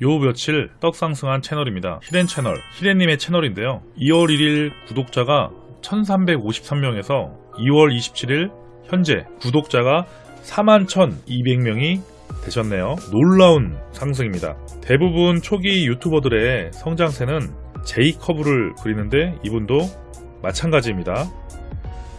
요 며칠 떡상승한 채널입니다. 히덴 채널, 히덴님의 채널인데요. 2월 1일 구독자가 1353명에서 2월 27일 현재 구독자가 41,200명이 되셨네요. 놀라운 상승입니다. 대부분 초기 유튜버들의 성장세는 J커브를 그리는데 이분도 마찬가지입니다.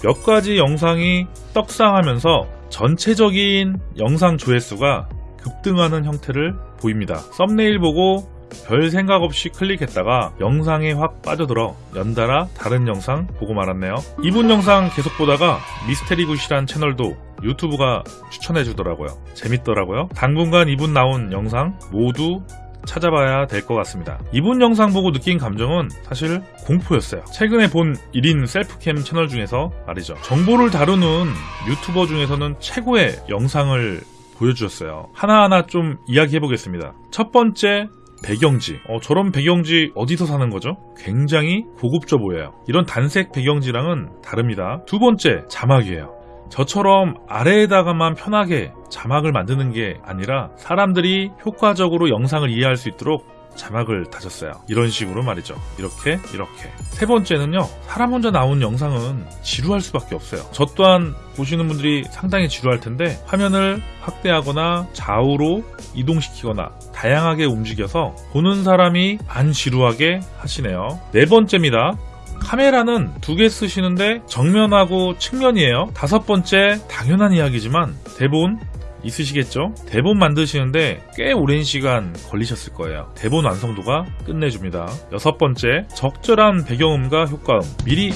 몇 가지 영상이 떡상하면서 전체적인 영상 조회수가 급등하는 형태를 보입니다. 썸네일 보고 별 생각 없이 클릭했다가 영상에 확 빠져들어 연달아 다른 영상 보고 말았네요. 이분 영상 계속 보다가 미스테리 굿이란 채널도 유튜브가 추천해 주더라고요. 재밌더라고요. 당분간 이분 나온 영상 모두 찾아봐야 될 것 같습니다. 이분 영상 보고 느낀 감정은 사실 공포였어요. 최근에 본 1인 셀프캠 채널 중에서 말이죠. 정보를 다루는 유튜버 중에서는 최고의 영상을 보여주셨어요. 하나하나 좀 이야기해 보겠습니다. 첫 번째, 배경지. 어, 저런 배경지 어디서 사는 거죠? 굉장히 고급져 보여요. 이런 단색 배경지랑은 다릅니다. 두 번째, 자막이에요. 저처럼 아래에다가만 편하게 자막을 만드는 게 아니라 사람들이 효과적으로 영상을 이해할 수 있도록 자막을 다셨어요. 이런 식으로 말이죠. 이렇게 이렇게. 세 번째는요. 사람 혼자 나온 영상은 지루할 수밖에 없어요. 저 또한 보시는 분들이 상당히 지루할 텐데 화면을 확대하거나 좌우로 이동시키거나 다양하게 움직여서 보는 사람이 안 지루하게 하시네요. 네 번째입니다. 카메라는 두 개 쓰시는데 정면하고 측면이에요. 다섯 번째 당연한 이야기지만 대본 있으시겠죠? 대본 만드시는데 꽤 오랜 시간 걸리셨을 거예요. 대본 완성도가 끝내줍니다. 여섯 번째, 적절한 배경음과 효과음. 미리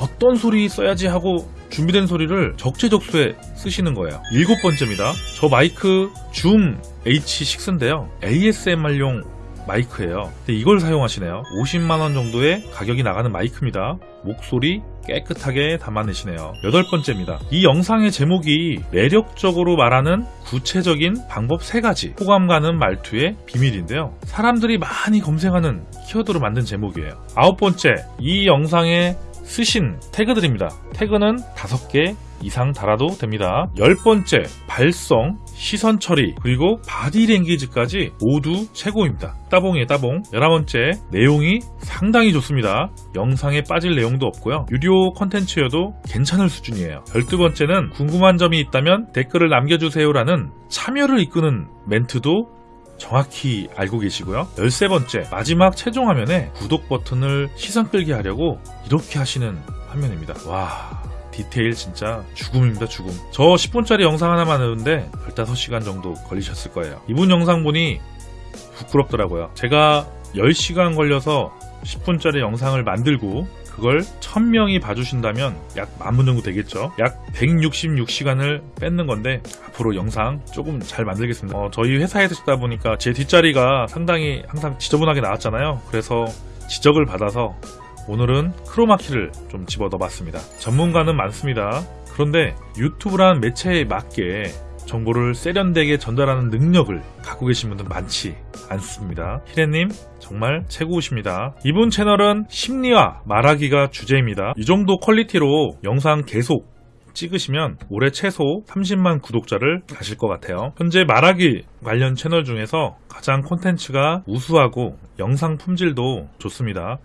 어떤 소리 써야지 하고 준비된 소리를 적재적소에 쓰시는 거예요. 일곱 번째입니다. 저 마이크 줌 H6인데요. ASMR용 마이크예요. 근데 이걸 사용하시네요. 50만원 정도의 가격이 나가는 마이크입니다. 목소리 깨끗하게 담아내시네요. 여덟 번째입니다. 이 영상의 제목이 매력적으로 말하는 구체적인 방법 3가지 호감 가는 말투의 비밀인데요. 사람들이 많이 검색하는 키워드로 만든 제목이에요. 아홉 번째, 이 영상에 쓰신 태그들입니다. 태그는 5개 이상 달아도 됩니다. 열 번째, 발성, 시선 처리, 그리고 바디 랭귀지까지 모두 최고입니다. 따봉이에요, 따봉. 열한 번째, 내용이 상당히 좋습니다. 영상에 빠질 내용도 없고요. 유료 컨텐츠여도 괜찮을 수준이에요. 열두 번째는 궁금한 점이 있다면 댓글을 남겨주세요라는 참여를 이끄는 멘트도 정확히 알고 계시고요. 13번째, 마지막 최종 화면에 구독 버튼을 시선 끌게 하려고 이렇게 하시는 화면입니다. 와, 디테일 진짜 죽음입니다 죽음. 저 10분짜리 영상 하나 만드는데 15시간 정도 걸리셨을 거예요. 이분 영상 보니 부끄럽더라고요. 제가 10시간 걸려서 10분짜리 영상을 만들고 그걸 1000명이 봐주신다면 약 만분 정도 되겠죠? 약 166시간을 뺏는 건데 앞으로 영상 조금 잘 만들겠습니다. 어, 저희 회사에서 찍다 보니까 제 뒷자리가 상당히 항상 지저분하게 나왔잖아요. 그래서 지적을 받아서 오늘은 크로마키를 좀 집어 넣어 봤습니다. 전문가는 많습니다. 그런데 유튜브란 매체에 맞게 정보를 세련되게 전달하는 능력을 갖고 계신 분들 많지 않습니다. 히레님 정말 최고우십니다. 이분 채널은 심리와 말하기가 주제입니다. 이 정도 퀄리티로 영상 계속 찍으시면 올해 최소 30만 구독자를 가실 것 같아요. 현재 말하기 관련 채널 중에서 가장 콘텐츠가 우수하고 영상 품질도 좋습니다.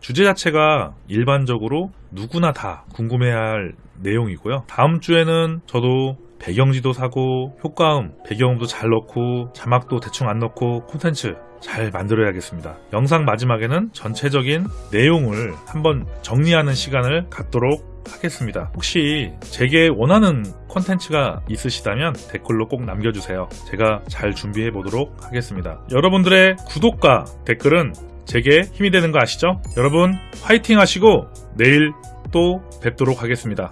주제 자체가 일반적으로 누구나 다 궁금해할 내용이고요. 다음 주에는 저도 배경지도 사고 효과음, 배경음도 잘 넣고 자막도 대충 안 넣고 콘텐츠 잘 만들어야겠습니다. 영상 마지막에는 전체적인 내용을 한번 정리하는 시간을 갖도록 하겠습니다. 혹시 제게 원하는 콘텐츠가 있으시다면 댓글로 꼭 남겨주세요. 제가 잘 준비해 보도록 하겠습니다. 여러분들의 구독과 댓글은 제게 힘이 되는 거 아시죠? 여러분 화이팅 하시고 내일 또 뵙도록 하겠습니다.